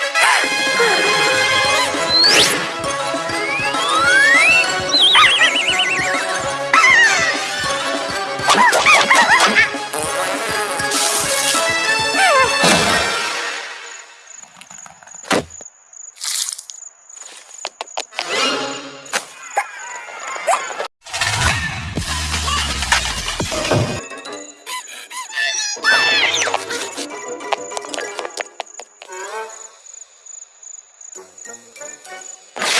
hey, hey.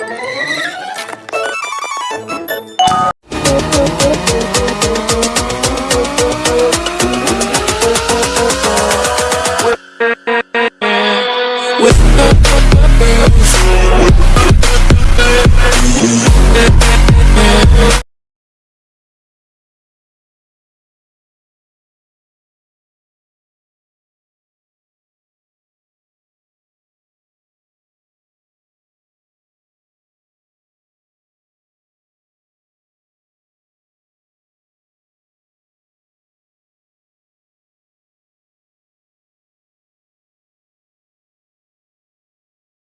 you